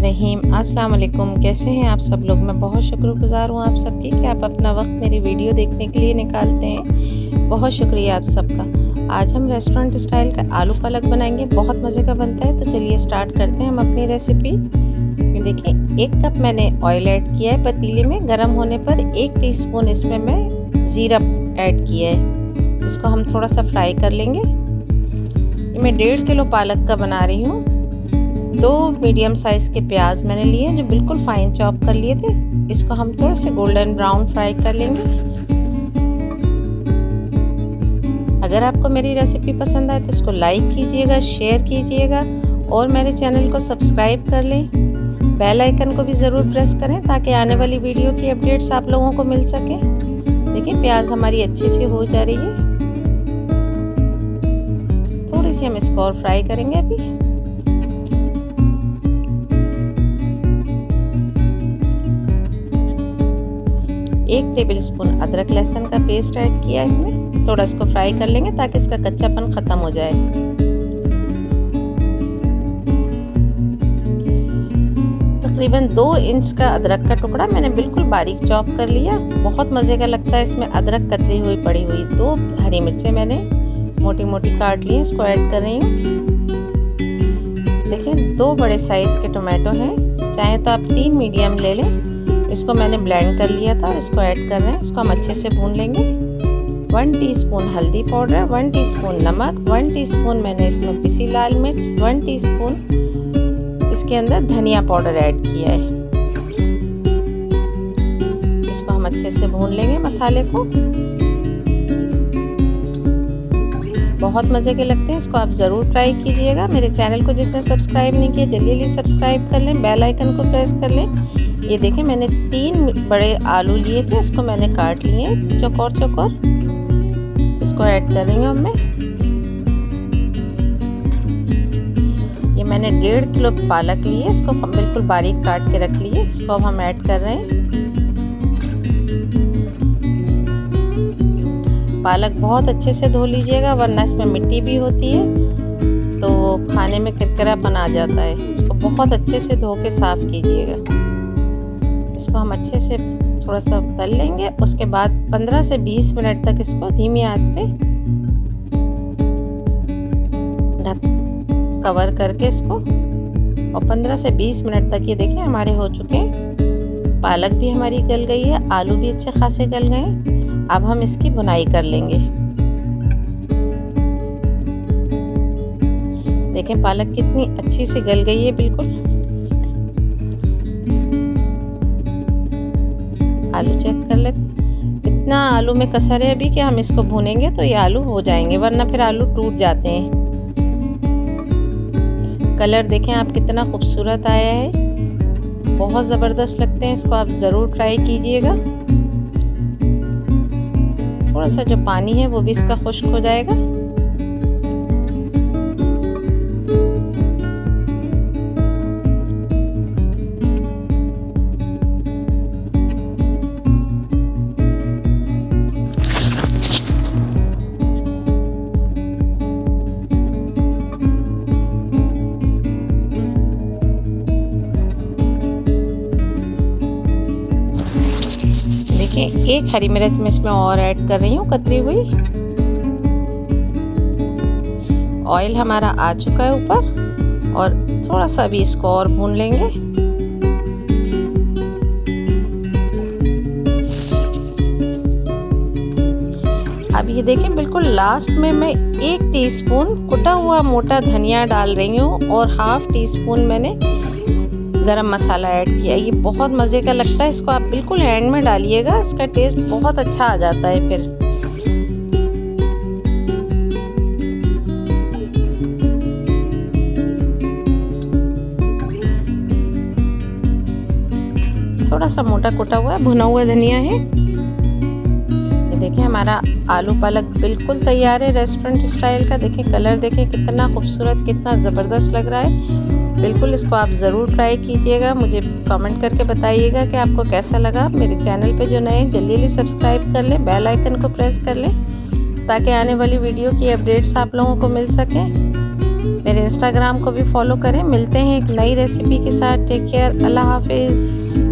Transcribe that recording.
रहीम अस्सलाम वालेकुम कैसे हैं आप सब लोग? मैं बहुत शुक्रगुजार हूँ आप सबकी कि आप अपना वक्त मेरी वीडियो देखने के लिए निकालते हैं। बहुत शुक्रिया आप सबका। आज हम रेस्टोरेंट स्टाइल का आलू पालक बनाएँगे। बहुत मज़े का बनता है तो चलिए स्टार्ट करते हैं हम अपनी रेसिपी। देखिए, एक कप मैंने ऑयल ऐड किया है पतीले में। गर्म होने पर एक टीस्पून इसमें मैं ज़ीरा ऐड किया है। इसको हम थोड़ा सा फ्राई कर लेंगे। मैं डेढ़ किलो पालक का बना रही हूँ। दो मीडियम साइज़ के प्याज मैंने लिए जो बिल्कुल फाइन चॉप कर लिए थे। इसको हम थोड़े से गोल्डन ब्राउन फ्राई कर लेंगे। अगर आपको मेरी रेसिपी पसंद आए तो इसको लाइक कीजिएगा शेयर कीजिएगा और मेरे चैनल को सब्सक्राइब कर लें। बेल आइकन को भी ज़रूर प्रेस करें ताकि आने वाली वीडियो की अपडेट्स आप लोगों को मिल सके। देखिए, प्याज हमारी अच्छी सी हो जा रही है। सी हम इसको और फ्राई करेंगे अभी। एक टेबल स्पून अदरक लहसुन का पेस्ट ऐड किया इसमें। थोड़ा इसको फ्राई कर लेंगे ताकि इसका कच्चापन ख़त्म हो जाए। तकरीबन दो इंच का अदरक का टुकड़ा मैंने बिल्कुल बारीक चॉप कर लिया। बहुत मज़े का लगता है इसमें अदरक कतरी हुई, पड़ी हुई। दो हरी मिर्चें मैंने मोटी मोटी काट ली इसको ऐड कर रही हूँ। देखिए, दो बड़े साइज़ के टोमेटो हैं। चाहे तो आप तीन मीडियम ले लें। इसको मैंने ब्लेंड कर लिया था इसको ऐड कर रहे हैं। इसको हम अच्छे से भून लेंगे। वन टीस्पून हल्दी पाउडर वन टीस्पून नमक वन टीस्पून मैंने इसमें पिसी लाल मिर्च वन टीस्पून इसके अंदर धनिया पाउडर ऐड किया है। इसको हम अच्छे से भून लेंगे मसाले को। बहुत मज़े के लगते हैं, इसको आप ज़रूर ट्राई कीजिएगा। मेरे चैनल को जिसने सब्सक्राइब नहीं किया, जल्दी जल्दी सब्सक्राइब कर लें बेल आइकन को प्रेस कर लें। ये देखें मैंने तीन बड़े आलू लिए थे, इसको मैंने काट लिए चौकोर चौकोर। इसको ऐड कर रही हूँ मैं। ये मैंने डेढ़ किलो पालक लिए इसको बिल्कुल बारीक काट के रख लिए इसको अब हम ऐड कर रहे हैं। पालक बहुत अच्छे से धो लीजिएगा, वरना इसमें मिट्टी भी होती है तो खाने में किरकिरा बना जाता है। इसको बहुत अच्छे से धो के साफ़ कीजिएगा। इसको हम अच्छे से थोड़ा सा तल लेंगे, उसके बाद 15 से 20 मिनट तक इसको धीमी आँच पे ढक, कवर करके इसको, और 15 से 20 मिनट तक ये देखिए हमारे हो चुके हैं। पालक भी हमारी गल गई है, आलू भी अच्छे खासे गल गए अब हम इसकी बुनाई कर लेंगे। देखें, पालक कितनी अच्छी से गल गई है, बिल्कुल। आलू चेक कर ले। इतना आलू में कसर है अभी कि हम इसको भूनेंगे तो ये आलू हो जाएँगे, वरना फिर आलू टूट जाते हैं। कलर देखें, आप कितना खूबसूरत आया है। बहुत ज़बरदस्त लगते हैं, इसको आप ज़रूर ट्राई कीजिएगा। थोड़ा सा जो पानी है वो भी इसका खुश्क हो जाएगा। एक हरी मिर्च मैं इसमें और ऐड कर रही हूँ, कतरी हुई। ऑयल हमारा आ चुका है ऊपर, और थोड़ा सा भी इसको और भून लेंगे। अब ये देखें, बिल्कुल लास्ट में मैं एक टीस्पून कुटा हुआ मोटा धनिया डाल रही हूँ, और हाफ़ टी स्पून मैंने गरम मसाला ऐड किया। ये बहुत मज़े का लगता है। इसको आप बिल्कुल एंड में डालिएगा। इसका टेस्ट बहुत अच्छा आ जाता है फिर। थोड़ा सा मोटा कोटा हुआ भुना हुआ धनिया है। ये देखिए, हमारा आलू पालक बिल्कुल तैयार है। रेस्टोरेंट स्टाइल का। देखें कलर देखें कितना खूबसूरत, कितना ज़बरदस्त लग रहा है। बिल्कुल, इसको आप ज़रूर ट्राई कीजिएगा। मुझे कमेंट करके बताइएगा कि आपको कैसा लगा। मेरे चैनल पे जो नए हैं, जल्दी जल्दी सब्सक्राइब कर लें बेल आइकन को प्रेस कर लें, ताकि आने वाली वीडियो की अपडेट्स आप लोगों को मिल सकें। मेरे इंस्टाग्राम को भी फॉलो करें। मिलते हैं एक नई रेसिपी के साथ। टेक केयर अल्लाह हाफिज़।